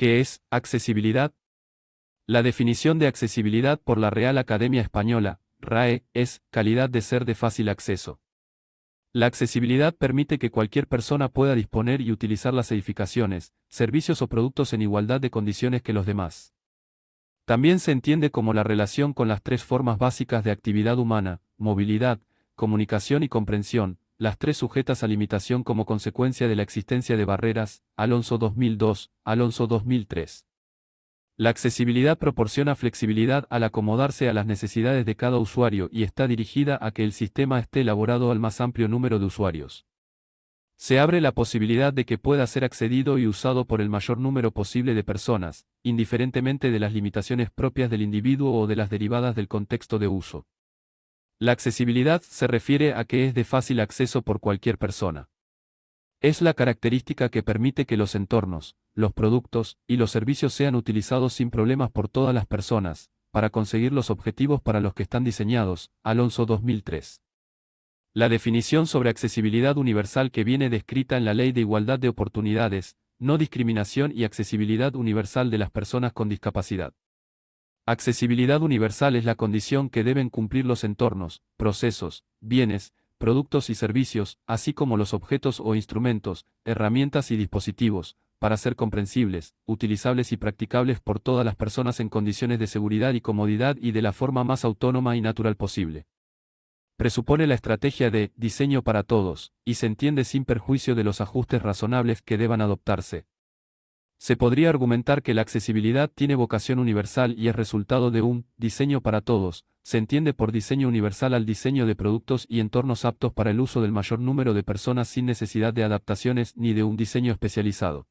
¿Qué es accesibilidad? La definición de accesibilidad por la Real Academia Española, RAE, es calidad de ser de fácil acceso. La accesibilidad permite que cualquier persona pueda disponer y utilizar las edificaciones, servicios o productos en igualdad de condiciones que los demás. También se entiende como la relación con las tres formas básicas de actividad humana, movilidad, comunicación y comprensión, las tres sujetas a limitación como consecuencia de la existencia de barreras, Alonso 2002, Alonso 2003. La accesibilidad proporciona flexibilidad al acomodarse a las necesidades de cada usuario y está dirigida a que el sistema esté elaborado al más amplio número de usuarios. Se abre la posibilidad de que pueda ser accedido y usado por el mayor número posible de personas, indiferentemente de las limitaciones propias del individuo o de las derivadas del contexto de uso. La accesibilidad se refiere a que es de fácil acceso por cualquier persona. Es la característica que permite que los entornos, los productos y los servicios sean utilizados sin problemas por todas las personas, para conseguir los objetivos para los que están diseñados. Alonso 2003. La definición sobre accesibilidad universal que viene descrita en la Ley de Igualdad de Oportunidades, no discriminación y accesibilidad universal de las personas con discapacidad. Accesibilidad universal es la condición que deben cumplir los entornos, procesos, bienes, productos y servicios, así como los objetos o instrumentos, herramientas y dispositivos, para ser comprensibles, utilizables y practicables por todas las personas en condiciones de seguridad y comodidad y de la forma más autónoma y natural posible. Presupone la estrategia de diseño para todos, y se entiende sin perjuicio de los ajustes razonables que deban adoptarse, se podría argumentar que la accesibilidad tiene vocación universal y es resultado de un diseño para todos, se entiende por diseño universal al diseño de productos y entornos aptos para el uso del mayor número de personas sin necesidad de adaptaciones ni de un diseño especializado.